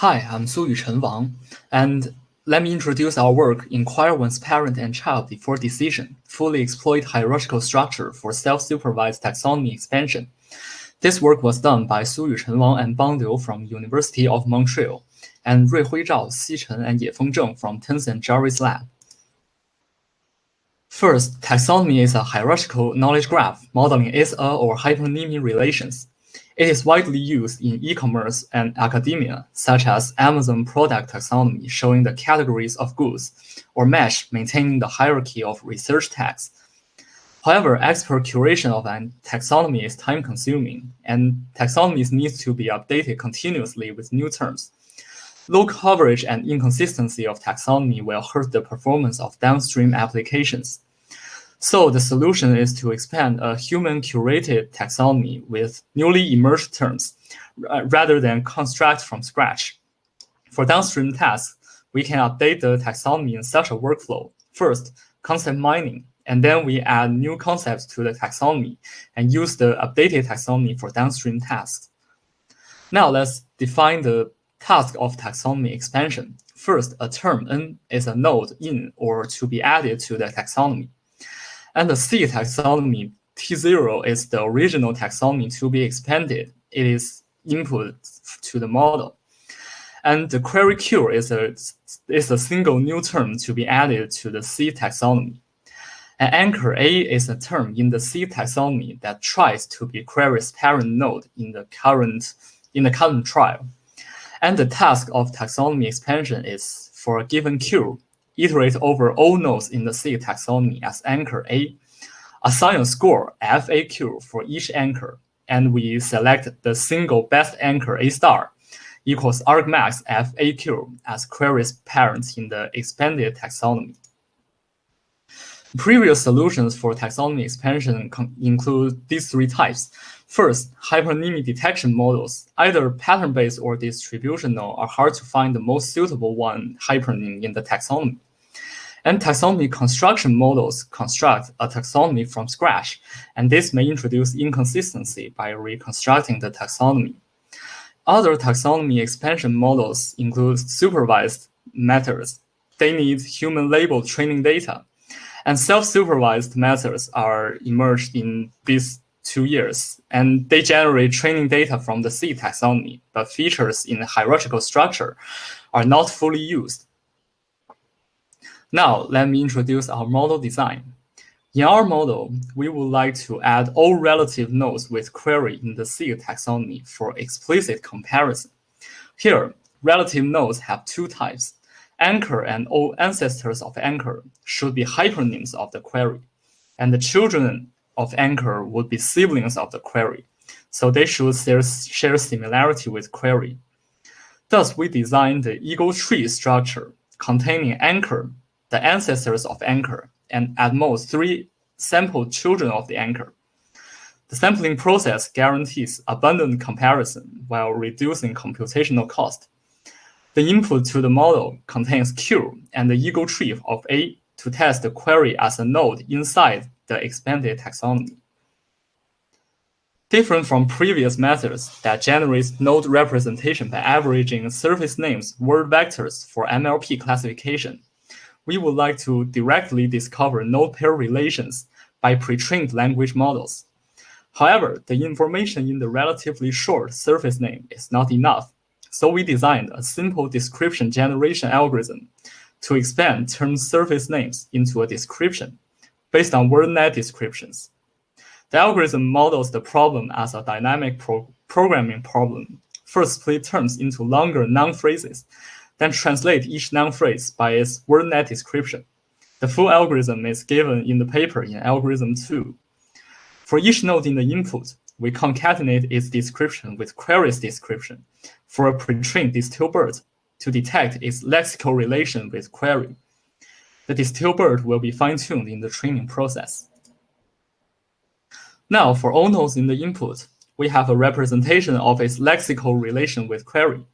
Hi, I'm Su Chen Wang, and let me introduce our work Inquire One's Parent and Child Before Decision, Fully Exploit Hierarchical Structure for Self-Supervised Taxonomy Expansion. This work was done by Su Chen Wang and Bang Liu from University of Montreal, and Ruihui Zhao, Xi Chen, and Yefeng Zheng from Tencent Jarvis Lab. First, taxonomy is a hierarchical knowledge graph modeling ISA uh, or hypernymy relations. It is widely used in e-commerce and academia, such as Amazon product taxonomy showing the categories of goods, or MeSH maintaining the hierarchy of research tags. However, expert curation of an taxonomy is time-consuming, and taxonomies need to be updated continuously with new terms. Low coverage and inconsistency of taxonomy will hurt the performance of downstream applications. So the solution is to expand a human-curated taxonomy with newly emerged terms, uh, rather than construct from scratch. For downstream tasks, we can update the taxonomy in such a workflow. First, concept mining, and then we add new concepts to the taxonomy and use the updated taxonomy for downstream tasks. Now let's define the task of taxonomy expansion. First, a term n is a node in or to be added to the taxonomy. And the seed taxonomy T0 is the original taxonomy to be expanded. It is input to the model. And the query Q is a, is a single new term to be added to the seed taxonomy. An anchor A is a term in the seed taxonomy that tries to be query's parent node in the current in the current trial. And the task of taxonomy expansion is for a given Q, iterate over all nodes in the seed taxonomy as anchor A, assign a score FAQ for each anchor, and we select the single best anchor A star equals argmax FAQ as query's parent in the expanded taxonomy. Previous solutions for taxonomy expansion include these three types. First, hypernymy detection models, either pattern-based or distributional, are hard to find the most suitable one hypernym in the taxonomy. And taxonomy construction models construct a taxonomy from scratch, and this may introduce inconsistency by reconstructing the taxonomy. Other taxonomy expansion models include supervised methods. They need human-labeled training data, and self-supervised methods are emerged in these two years, and they generate training data from the seed taxonomy, but features in the hierarchical structure are not fully used. Now, let me introduce our model design. In our model, we would like to add all relative nodes with query in the seed taxonomy for explicit comparison. Here, relative nodes have two types, anchor and all ancestors of anchor should be hypernyms of the query, and the children of anchor would be siblings of the query, so they should share similarity with query. Thus, we designed the ego tree structure containing anchor, the ancestors of anchor, and at most three sample children of the anchor. The sampling process guarantees abundant comparison while reducing computational cost. The input to the model contains Q and the ego tree of A to test the query as a node inside the expanded taxonomy. Different from previous methods that generates node representation by averaging surface names word vectors for MLP classification, we would like to directly discover node pair relations by pre-trained language models. However, the information in the relatively short surface name is not enough so we designed a simple description generation algorithm to expand term surface names into a description based on WordNet descriptions. The algorithm models the problem as a dynamic pro programming problem. First split terms into longer noun phrases, then translate each noun phrase by its WordNet description. The full algorithm is given in the paper in Algorithm 2. For each node in the input, we concatenate its description with query's description for a pre-trained DistilBERT to detect its lexical relation with query. The DistilBERT will be fine-tuned in the training process. Now, for all nodes in the input, we have a representation of its lexical relation with query.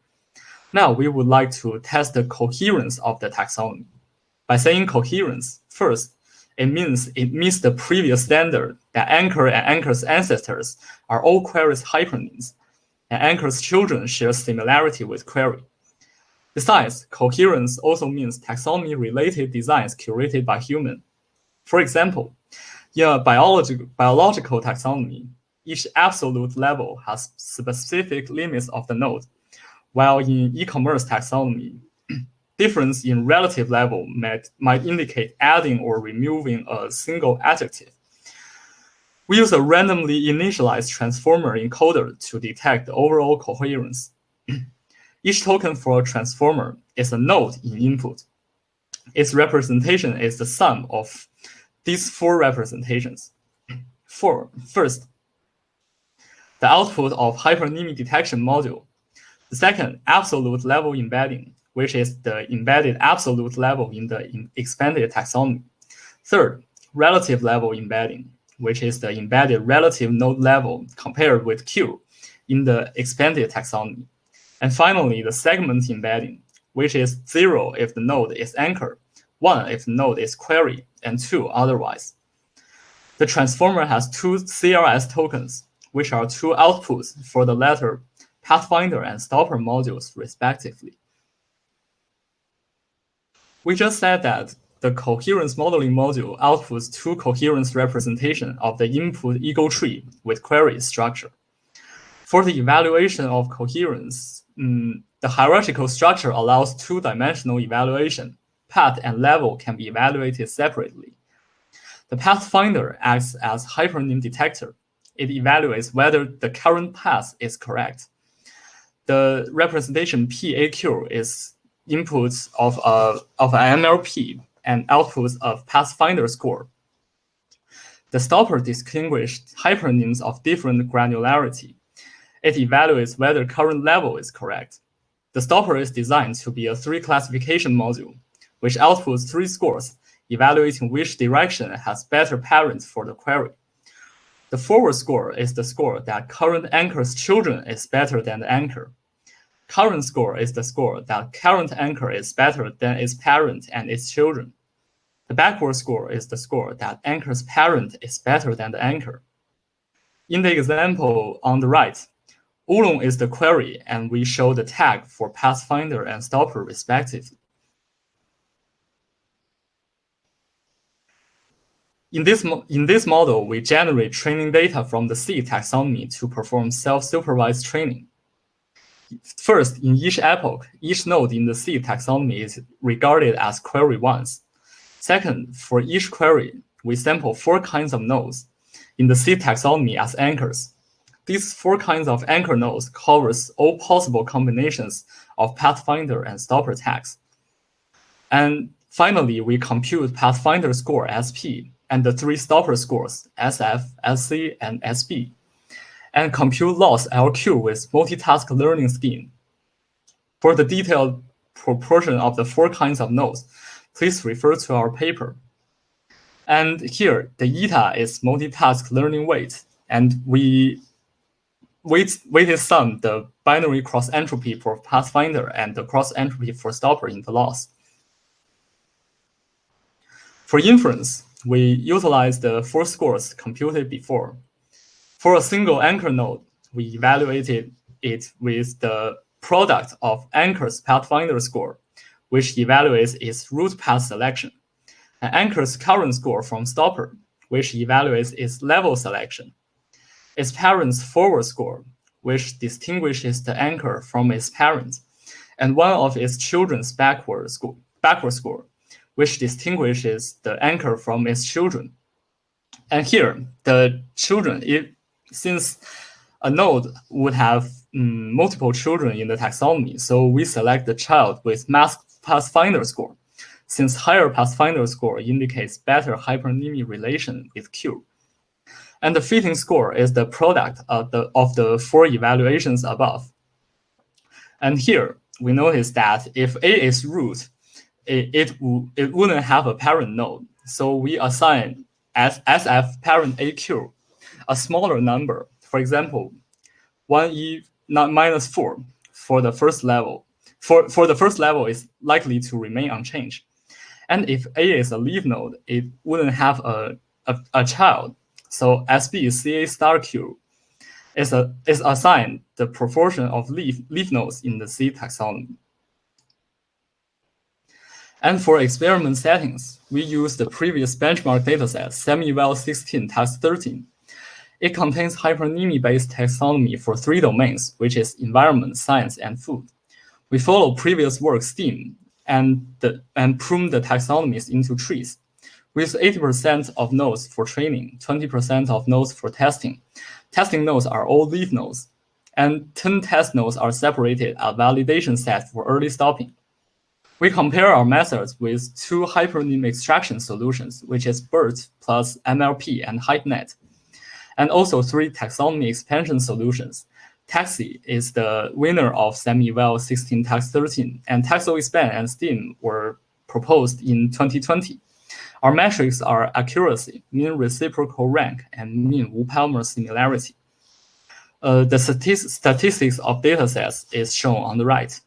Now, we would like to test the coherence of the taxonomy. By saying coherence, first, it means it meets the previous standard that Anchor and Anchor's ancestors are all query's hypernyms, and Anchor's children share similarity with query. Besides, coherence also means taxonomy-related designs curated by human. For example, in a biological, biological taxonomy, each absolute level has specific limits of the node, while in e-commerce taxonomy, difference in relative level might, might indicate adding or removing a single adjective. We use a randomly initialized transformer encoder to detect the overall coherence. Each token for a transformer is a node in input. Its representation is the sum of these four representations. For, first, the output of hypernymy detection module. Second, absolute level embedding, which is the embedded absolute level in the expanded taxonomy. Third, relative level embedding, which is the embedded relative node level compared with Q in the expanded taxonomy. And finally, the segment embedding, which is zero if the node is anchor, one if the node is query, and two otherwise. The transformer has two CLS tokens, which are two outputs for the latter Pathfinder and Stopper modules, respectively. We just said that the coherence modeling module outputs two coherence representation of the input ego tree with query structure. For the evaluation of coherence, um, the hierarchical structure allows two-dimensional evaluation. Path and level can be evaluated separately. The pathfinder acts as hypernym detector. It evaluates whether the current path is correct. The representation PAQ is inputs of, a, of an MLP and outputs of Pathfinder score. The stopper distinguished hypernyms of different granularity. It evaluates whether current level is correct. The stopper is designed to be a three classification module, which outputs three scores, evaluating which direction has better parents for the query. The forward score is the score that current anchor's children is better than the anchor. Current score is the score that current anchor is better than its parent and its children. The backward score is the score that anchor's parent is better than the anchor. In the example on the right, Oolong is the query, and we show the tag for Pathfinder and Stopper respectively. In this, in this model, we generate training data from the seed taxonomy to perform self-supervised training. First, in each epoch, each node in the seed taxonomy is regarded as query once. Second, for each query, we sample four kinds of nodes in the seed taxonomy as anchors. These four kinds of anchor nodes covers all possible combinations of Pathfinder and Stopper tags. And finally, we compute Pathfinder score SP and the three Stopper scores SF, SC, and SB and compute loss LQ with multitask learning scheme. For the detailed proportion of the four kinds of nodes, please refer to our paper. And here, the eta is multitask learning weight, and we weight, weighted sum the binary cross entropy for Pathfinder and the cross entropy for Stopper in the loss. For inference, we utilize the four scores computed before for a single anchor node, we evaluated it with the product of anchor's pathfinder score, which evaluates its root path selection, and anchor's current score from stopper, which evaluates its level selection, its parent's forward score, which distinguishes the anchor from its parent, and one of its children's backward score, backward score, which distinguishes the anchor from its children. And here, the children, since a node would have um, multiple children in the taxonomy, so we select the child with max pathfinder score, since higher pathfinder score indicates better hypernymy relation with Q. And the fitting score is the product of the, of the four evaluations above. And here, we notice that if A is root, it, it, it wouldn't have a parent node. So we assign as SF parent AQ a smaller number. For example, 1e not minus 4 for the first level. For, for the first level is likely to remain unchanged. And if A is a leaf node, it wouldn't have a, a, a child. So SB CA star Q is, a, is assigned the proportion of leaf, leaf nodes in the seed taxonomy. And for experiment settings, we use the previous benchmark dataset, SemEval 16 task 13. It contains hypernymy-based taxonomy for three domains, which is environment, science, and food. We follow previous work STEAM and, the, and prune the taxonomies into trees, with 80% of nodes for training, 20% of nodes for testing. Testing nodes are all leaf nodes, and 10 test nodes are separated a validation set for early stopping. We compare our methods with two hypernym extraction solutions, which is BERT plus MLP and HypeNet, and also three taxonomy expansion solutions. Taxi is the winner of SemEval 16 Task 13, and TaxoExpan and STEAM were proposed in 2020. Our metrics are accuracy, mean reciprocal rank, and mean Wu-Palmer similarity. Uh, the statistics of datasets is shown on the right.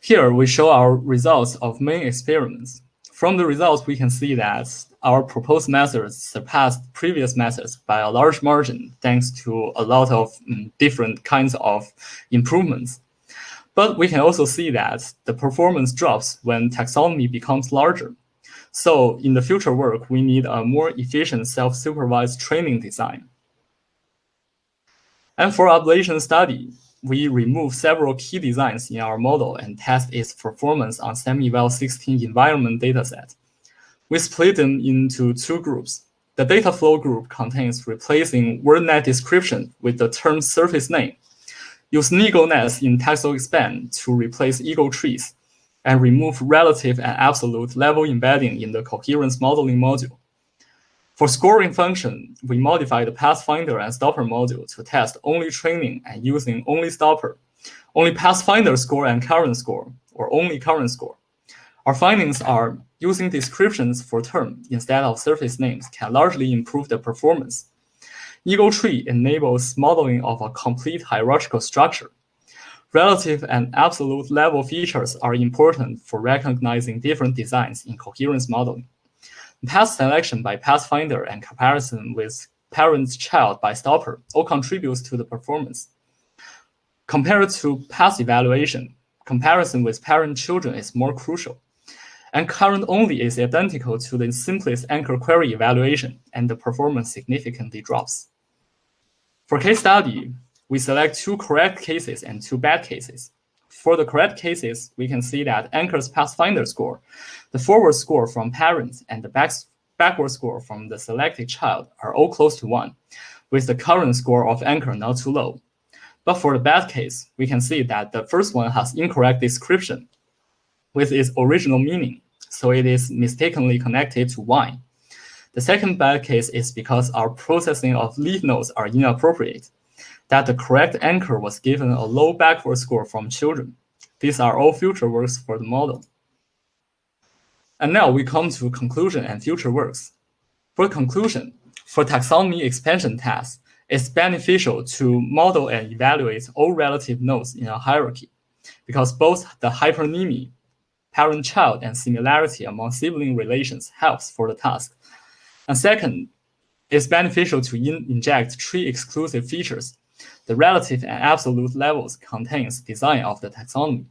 Here, we show our results of main experiments. From the results, we can see that our proposed methods surpassed previous methods by a large margin, thanks to a lot of um, different kinds of improvements. But we can also see that the performance drops when taxonomy becomes larger. So in the future work, we need a more efficient self-supervised training design. And for ablation study, we remove several key designs in our model and test its performance on SemEval 16 environment dataset. We split them into two groups. The data flow group contains replacing WordNet description with the term surface name. Use NeagleNets in TaxoExpan to replace ego trees and remove relative and absolute level embedding in the coherence modeling module. For scoring function, we modify the pathfinder and stopper module to test only training and using only stopper, only pathfinder score and current score, or only current score. Our findings are using descriptions for term instead of surface names can largely improve the performance. ego tree enables modeling of a complete hierarchical structure. Relative and absolute level features are important for recognizing different designs in coherence modeling. Path selection by Pathfinder and comparison with parent-child by Stopper all contributes to the performance. Compared to path evaluation, comparison with parent-children is more crucial. And current only is identical to the simplest anchor query evaluation, and the performance significantly drops. For case study, we select two correct cases and two bad cases. For the correct cases, we can see that Anchor's Pathfinder score, the forward score from parents, and the back, backward score from the selected child are all close to 1, with the current score of Anchor not too low. But for the bad case, we can see that the first one has incorrect description with its original meaning, so it is mistakenly connected to wine. The second bad case is because our processing of leaf nodes are inappropriate that the correct anchor was given a low backward score from children. These are all future works for the model. And now we come to conclusion and future works. For conclusion, for taxonomy expansion tasks, it's beneficial to model and evaluate all relative nodes in a hierarchy, because both the hypernymy, parent-child, and similarity among sibling relations helps for the task. And second, it's beneficial to in inject tree-exclusive features the relative and absolute levels contains design of the taxonomy.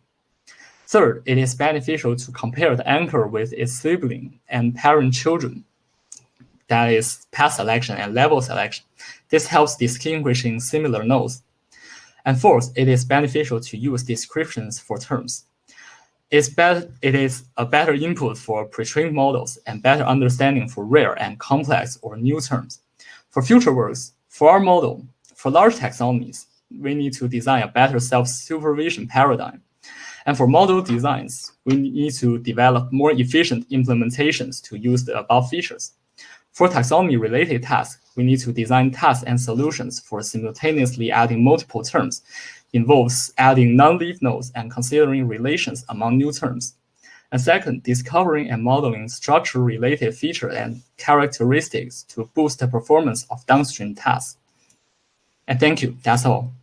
Third, it is beneficial to compare the anchor with its sibling and parent children. That is path selection and level selection. This helps distinguishing similar nodes. And fourth, it is beneficial to use descriptions for terms. It's better, it is a better input for pre-trained models and better understanding for rare and complex or new terms. For future works, for our model, for large taxonomies, we need to design a better self-supervision paradigm. And for model designs, we need to develop more efficient implementations to use the above features. For taxonomy-related tasks, we need to design tasks and solutions for simultaneously adding multiple terms, involves adding non-leaf nodes and considering relations among new terms. And second, discovering and modeling structure-related features and characteristics to boost the performance of downstream tasks. And thank you. That's all.